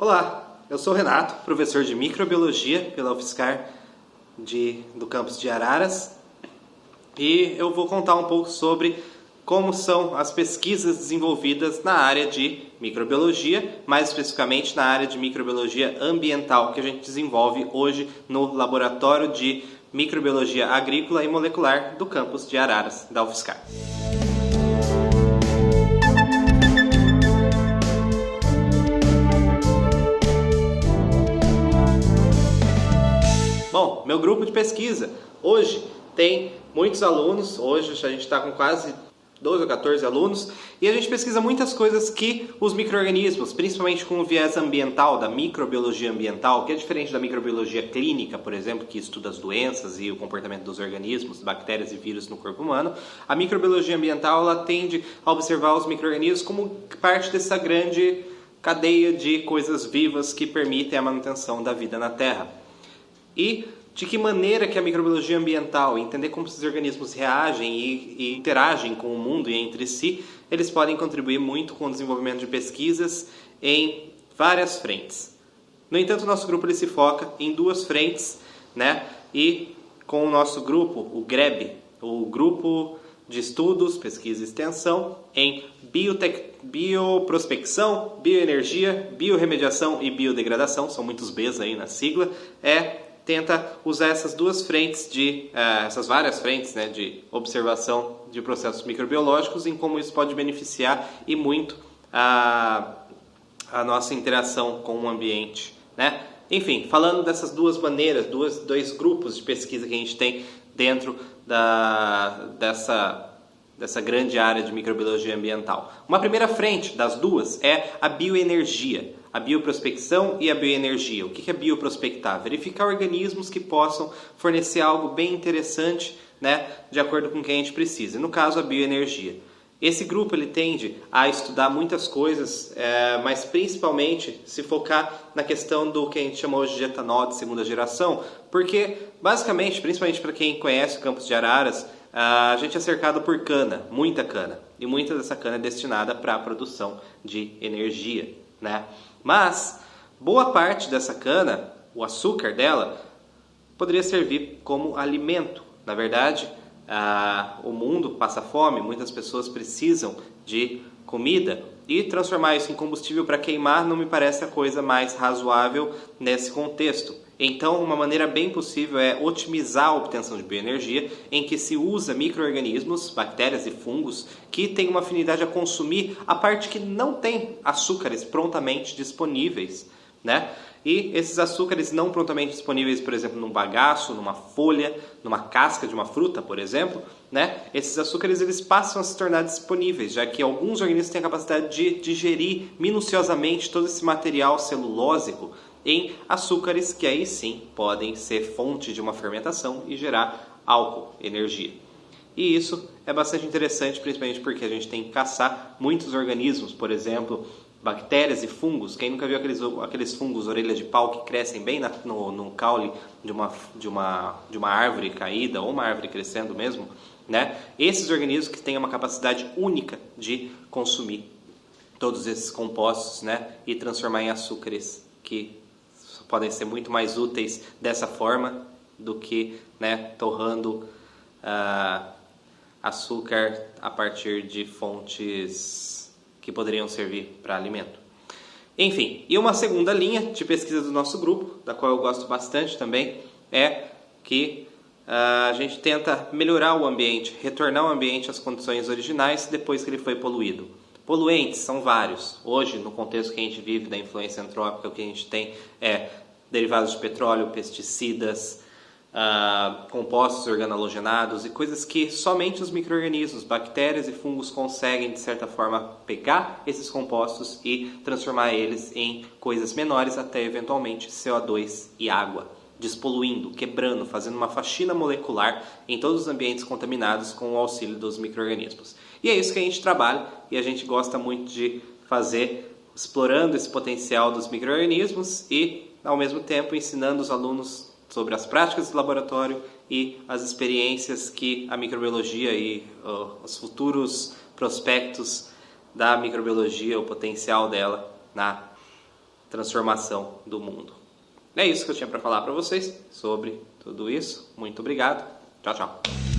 Olá, eu sou Renato, professor de microbiologia pela UFSCar de, do campus de Araras e eu vou contar um pouco sobre como são as pesquisas desenvolvidas na área de microbiologia, mais especificamente na área de microbiologia ambiental que a gente desenvolve hoje no laboratório de microbiologia agrícola e molecular do campus de Araras da UFSCar. Bom, meu grupo de pesquisa. Hoje tem muitos alunos, hoje a gente está com quase 12 ou 14 alunos, e a gente pesquisa muitas coisas que os micro-organismos, principalmente com o viés ambiental, da microbiologia ambiental, que é diferente da microbiologia clínica, por exemplo, que estuda as doenças e o comportamento dos organismos, bactérias e vírus no corpo humano, a microbiologia ambiental ela tende a observar os micro-organismos como parte dessa grande cadeia de coisas vivas que permitem a manutenção da vida na Terra e de que maneira que a microbiologia ambiental, entender como esses organismos reagem e, e, interagem com o mundo e entre si, eles podem contribuir muito com o desenvolvimento de pesquisas em várias frentes. No entanto, nosso grupo ele se foca em duas frentes, né? E com o nosso grupo, o GREB, o Grupo de Estudos, Pesquisa e Extensão em biotec... Bioprospecção, Bioenergia, Biorremediação e Biodegradação, são muitos Bs aí na sigla, é tenta usar essas duas frentes de uh, essas várias frentes né, de observação de processos microbiológicos em como isso pode beneficiar e muito a, a nossa interação com o ambiente, né? Enfim, falando dessas duas maneiras, duas, dois grupos de pesquisa que a gente tem dentro da, dessa dessa grande área de microbiologia ambiental. Uma primeira frente das duas é a bioenergia a bioprospecção e a bioenergia. O que é bioprospectar? Verificar organismos que possam fornecer algo bem interessante, né, de acordo com o que a gente precisa. No caso, a bioenergia. Esse grupo ele tende a estudar muitas coisas, é, mas principalmente se focar na questão do que a gente chama hoje de etanol de segunda geração, porque basicamente, principalmente para quem conhece o campus de Araras, a gente é cercado por cana, muita cana, e muita dessa cana é destinada para a produção de energia, né? Mas boa parte dessa cana, o açúcar dela, poderia servir como alimento. Na verdade, o mundo passa fome, muitas pessoas precisam de comida e transformar isso em combustível para queimar não me parece a coisa mais razoável nesse contexto. Então, uma maneira bem possível é otimizar a obtenção de bioenergia, em que se usa micro-organismos, bactérias e fungos, que têm uma afinidade a consumir a parte que não tem açúcares prontamente disponíveis. Né? E esses açúcares não prontamente disponíveis, por exemplo, num bagaço, numa folha, numa casca de uma fruta, por exemplo, né? esses açúcares eles passam a se tornar disponíveis, já que alguns organismos têm a capacidade de digerir minuciosamente todo esse material celulósico em açúcares que aí sim podem ser fonte de uma fermentação e gerar álcool, energia. E isso é bastante interessante, principalmente porque a gente tem que caçar muitos organismos, por exemplo, bactérias e fungos. Quem nunca viu aqueles, aqueles fungos orelha de pau que crescem bem na, no, no caule de uma, de, uma, de uma árvore caída ou uma árvore crescendo mesmo? Né? Esses organismos que têm uma capacidade única de consumir todos esses compostos né? e transformar em açúcares que podem ser muito mais úteis dessa forma do que né, torrando uh, açúcar a partir de fontes que poderiam servir para alimento. Enfim, e uma segunda linha de pesquisa do nosso grupo, da qual eu gosto bastante também, é que uh, a gente tenta melhorar o ambiente, retornar o ambiente às condições originais depois que ele foi poluído. Poluentes são vários. Hoje, no contexto que a gente vive da influência antrópica, o que a gente tem é derivados de petróleo, pesticidas, uh, compostos organalogenados e coisas que somente os micro-organismos, bactérias e fungos conseguem, de certa forma, pegar esses compostos e transformar eles em coisas menores até eventualmente CO2 e água despoluindo, quebrando, fazendo uma faxina molecular em todos os ambientes contaminados com o auxílio dos micro-organismos. E é isso que a gente trabalha e a gente gosta muito de fazer, explorando esse potencial dos micro-organismos e, ao mesmo tempo, ensinando os alunos sobre as práticas do laboratório e as experiências que a microbiologia e os futuros prospectos da microbiologia, o potencial dela na transformação do mundo. É isso que eu tinha para falar para vocês sobre tudo isso. Muito obrigado. Tchau, tchau.